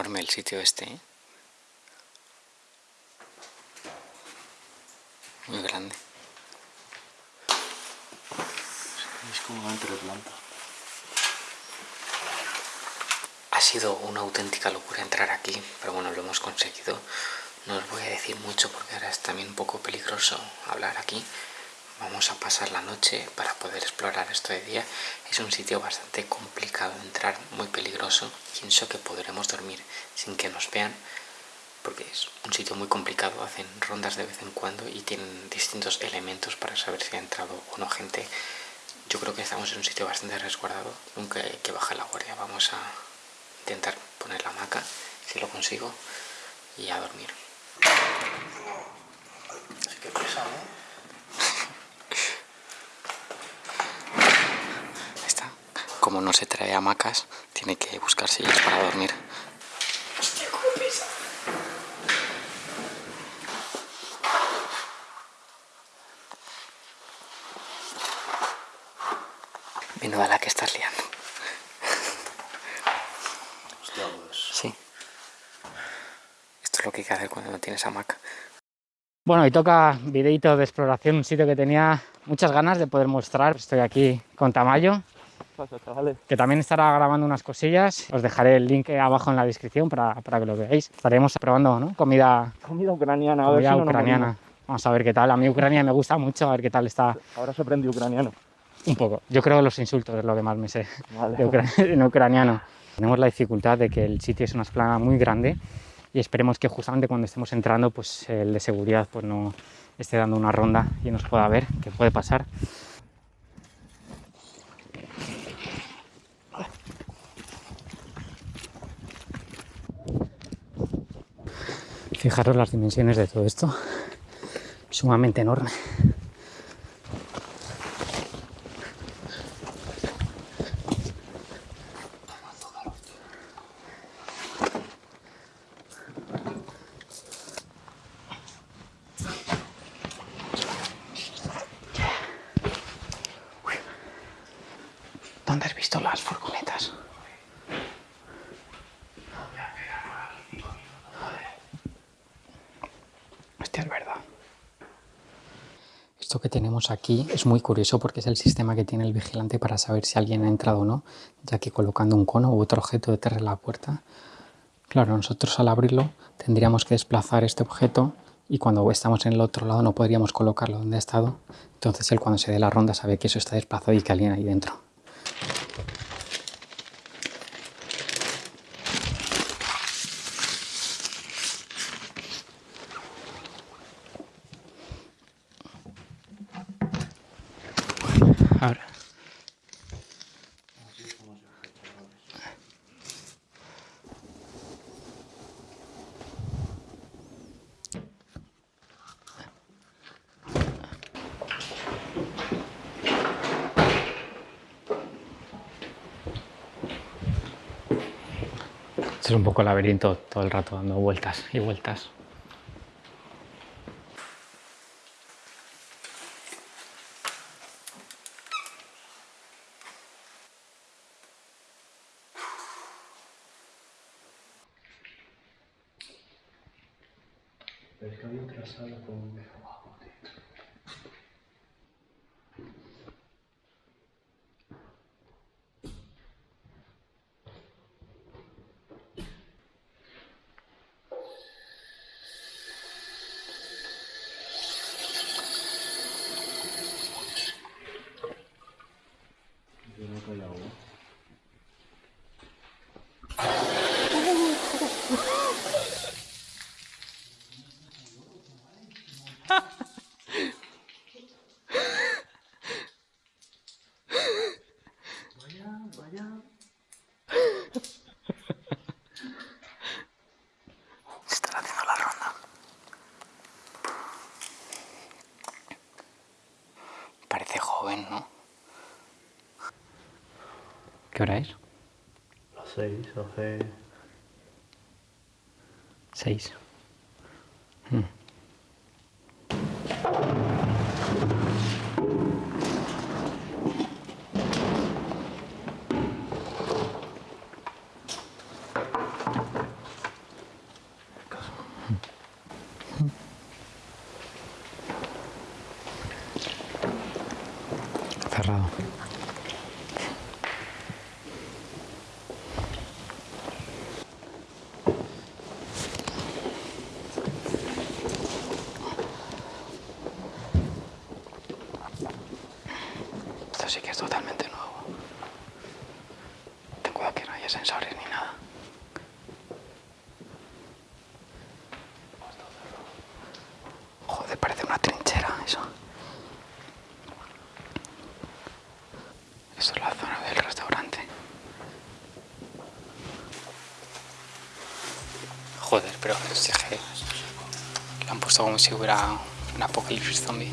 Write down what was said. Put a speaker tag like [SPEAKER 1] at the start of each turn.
[SPEAKER 1] enorme el sitio este, ¿eh? Muy grande.
[SPEAKER 2] Es como una entreplanta.
[SPEAKER 1] Ha sido una auténtica locura entrar aquí, pero bueno, lo hemos conseguido. No os voy a decir mucho porque ahora es también un poco peligroso hablar aquí. Vamos a pasar la noche para poder explorar esto de día. Es un sitio bastante complicado de entrar, muy peligroso. Pienso que podremos dormir sin que nos vean, porque es un sitio muy complicado. Hacen rondas de vez en cuando y tienen distintos elementos para saber si ha entrado o no gente. Yo creo que estamos en un sitio bastante resguardado. Nunca hay que bajar la guardia. Vamos a intentar poner la hamaca, si lo consigo, y a dormir.
[SPEAKER 2] Así que pesa, ¿eh?
[SPEAKER 1] Está. Como no se trae hamacas, tiene que buscar sillas para dormir. Menuda la que estás liando.
[SPEAKER 2] Hostia, pues.
[SPEAKER 1] Sí. Esto es lo que hay que hacer cuando no tienes hamaca.
[SPEAKER 3] Bueno, y toca videito de exploración, un sitio que tenía muchas ganas de poder mostrar. Estoy aquí con Tamayo,
[SPEAKER 2] chavales?
[SPEAKER 3] que también estará grabando unas cosillas. Os dejaré el link abajo en la descripción para, para que lo veáis. Estaremos probando ¿no? comida,
[SPEAKER 2] Comida ucraniana, a ver
[SPEAKER 3] comida
[SPEAKER 2] si no
[SPEAKER 3] ucraniana.
[SPEAKER 2] morimos.
[SPEAKER 3] Vamos a ver qué tal. A mí Ucrania me gusta mucho, a ver qué tal está
[SPEAKER 2] Ahora se aprende ucraniano.
[SPEAKER 3] un poco. Yo creo que los insultos es lo que más me sé
[SPEAKER 2] Vale.
[SPEAKER 3] de ucra- en ucraniano. Tenemos la dificultad de que el sitio es una esplanada muy grande y esperemos que justamente cuando estemos entrando, pues el de seguridad pues no esté dando una ronda y nos pueda ver qué puede pasar. Fijaros las dimensiones de todo esto, sumamente enorme.
[SPEAKER 1] ¿Dónde has visto las furgonetas? Esto que tenemos aquí es muy curioso porque es el sistema que tiene el vigilante para saber si alguien ha entrado o no, ya que colocando un cono u otro objeto detrás de la puerta, claro, nosotros al abrirlo tendríamos que desplazar este objeto y cuando estamos en el otro lado no podríamos colocarlo donde ha estado, entonces él cuando se dé la ronda sabe que eso está desplazado y que alguien ahí dentro. Ahora.
[SPEAKER 3] Es un poco laberinto todo el rato dando vueltas y vueltas.
[SPEAKER 2] Es que había otra sala con...
[SPEAKER 1] Se están haciendo la ronda. Parece joven, ¿no? ¿Qué hora es?
[SPEAKER 2] Las seis, hace...
[SPEAKER 3] Seis. Esto sí que es totalmente nuevo. Ten cuidado que no haya sensores ni nada. só vamos segurar na Apocalipse também.